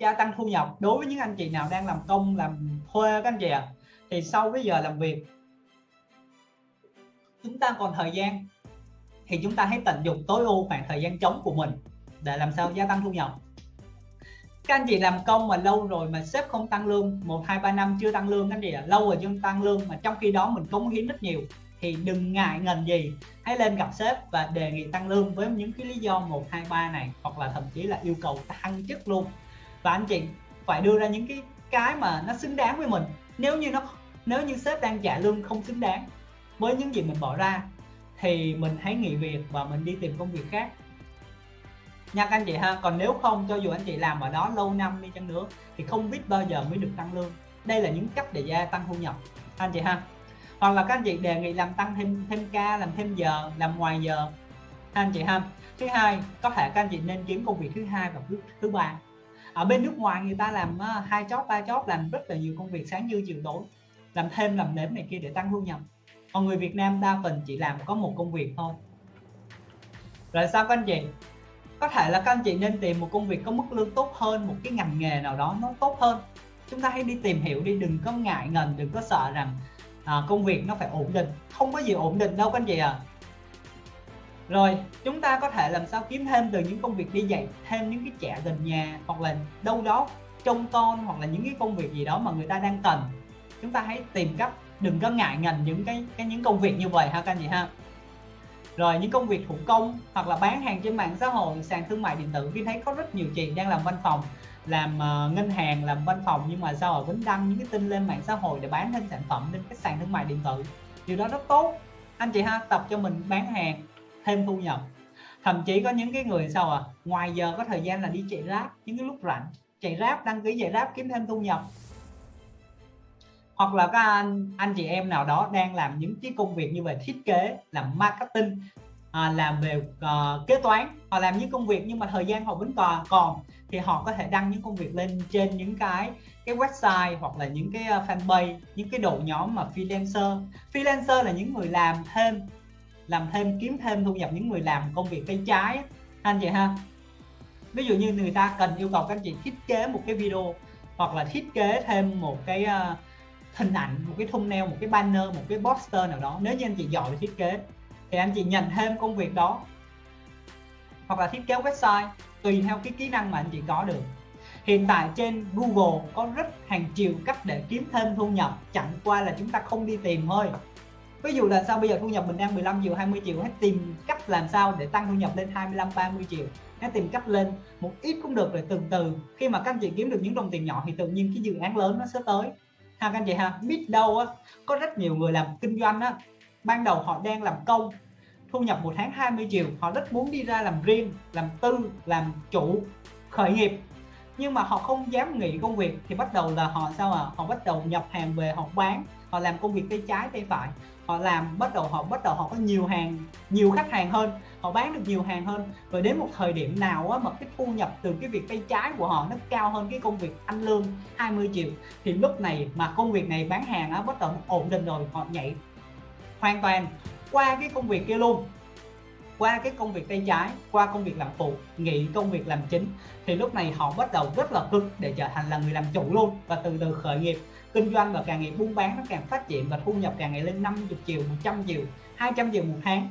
gia tăng thu nhập. Đối với những anh chị nào đang làm công làm thuê các anh chị ạ à, thì sau cái giờ làm việc chúng ta còn thời gian thì chúng ta hãy tận dụng tối ưu khoảng thời gian trống của mình để làm sao gia tăng thu nhập. Các anh chị làm công mà lâu rồi mà sếp không tăng lương một hai ba năm chưa tăng lương các anh chị ạ à, lâu rồi chưa tăng lương mà trong khi đó mình cống hiến rất nhiều thì đừng ngại ngần gì hãy lên gặp sếp và đề nghị tăng lương với những cái lý do 1 2 3 này hoặc là thậm chí là yêu cầu tăng chức luôn và anh chị phải đưa ra những cái cái mà nó xứng đáng với mình. Nếu như nó, nếu như sếp đang trả lương không xứng đáng với những gì mình bỏ ra, thì mình hãy nghỉ việc và mình đi tìm công việc khác. Nha các anh chị ha, còn nếu không, cho dù anh chị làm ở đó lâu năm đi chăng nữa, thì không biết bao giờ mới được tăng lương. Đây là những cách để gia tăng thu nhập anh chị ha. Hoặc là các anh chị đề nghị làm tăng thêm thêm ca, làm thêm giờ, làm ngoài giờ anh chị ha. Thứ hai, có thể các anh chị nên kiếm công việc thứ hai và thứ thứ ba ở bên nước ngoài người ta làm ờ, hai chót ba chót làm rất là nhiều công việc sáng như chiều tối làm thêm làm nếm này kia để tăng thu nhập. Còn người Việt Nam đa phần chỉ làm có một công việc thôi. Rồi sao các anh chị? Có thể là các anh chị nên tìm một công việc có mức lương tốt hơn một cái ngành nghề nào đó nó tốt hơn. Chúng ta hãy đi tìm hiểu đi đừng có ngại ngần đừng có sợ rằng à, công việc nó phải ổn định. Không có gì ổn định đâu các anh chị à rồi chúng ta có thể làm sao kiếm thêm từ những công việc đi dạy thêm những cái trẻ gần nhà hoặc là đâu đó trông con hoặc là những cái công việc gì đó mà người ta đang cần. Chúng ta hãy tìm cách đừng có ngại ngần những cái cái những công việc như vậy ha các anh chị ha. Rồi những công việc thủ công hoặc là bán hàng trên mạng xã hội sàn thương mại điện tử khi thấy có rất nhiều chị đang làm văn phòng làm uh, ngân hàng làm văn phòng nhưng mà sao ở vẫn đăng những cái tin lên mạng xã hội để bán thêm sản phẩm lên cái sàn thương mại điện tử. Điều đó rất tốt. Anh chị ha tập cho mình bán hàng thêm thu nhập. Thậm chí có những cái người sao à ngoài giờ có thời gian là đi chạy ráp những cái lúc rảnh. Chạy ráp đăng ký chạy ráp kiếm thêm thu nhập. Hoặc là các anh anh chị em nào đó đang làm những cái công việc như về thiết kế làm marketing à, làm về uh, kế toán. Họ làm những công việc nhưng mà thời gian họ vẫn còn còn. Thì họ có thể đăng những công việc lên trên những cái cái website hoặc là những cái ờ, fanpage những cái đội nhóm mà freelancer. Freelancer là những người làm thêm làm thêm kiếm thêm thu nhập những người làm công việc tay trái anh chị ha. Ví dụ như người ta cần yêu cầu các anh chị thiết kế một cái video hoặc là thiết kế thêm một cái uh, hình ảnh một cái thumbnail một cái banner một cái poster nào đó. Nếu như anh chị giỏi về thiết kế thì anh chị nhận thêm công việc đó. Hoặc là thiết kế website tùy theo cái kỹ năng mà anh chị có được. Hiện tại trên Google có rất hàng triệu cách để kiếm thêm thu nhập. Chẳng qua là chúng ta không đi tìm thôi ví dụ là sao bây giờ thu nhập mình đang 15 triệu 20 triệu, hãy tìm cách làm sao để tăng thu nhập lên 25 30 triệu. Hãy tìm cách lên một ít cũng được rồi, từ từ. Khi mà các anh chị kiếm được những đồng tiền nhỏ thì tự nhiên cái dự án lớn nó sẽ tới. Ha, các anh chị ha, biết đâu á, có rất nhiều người làm kinh doanh á, ban đầu họ đang làm công, thu nhập một tháng 20 triệu, họ rất muốn đi ra làm riêng, làm tư, làm chủ, khởi nghiệp. Nhưng mà họ không dám nghỉ công việc thì bắt đầu là họ sao à họ bắt đầu nhập hàng về họ bán họ làm công việc tay trái tay phải. Họ làm bắt đầu họ bắt đầu họ có nhiều hàng nhiều khách hàng hơn. Họ bán được nhiều hàng hơn. Rồi đến một thời điểm nào á, mà cái thu nhập từ cái việc tay trái của họ nó cao hơn cái công việc ăn lương 20 triệu thì lúc này mà công việc này bán hàng á, bắt đầu ổn định rồi họ nhảy hoàn toàn qua cái công việc kia luôn qua cái công việc tay trái, qua công việc làm phụ, nghỉ công việc làm chính, thì lúc này họ bắt đầu rất là cực để trở thành là người làm chủ luôn. Và từ từ khởi nghiệp, kinh doanh và càng ngày buôn bán nó càng phát triển và thu nhập càng ngày lên 50 triệu 100 triệu 200 triệu một tháng.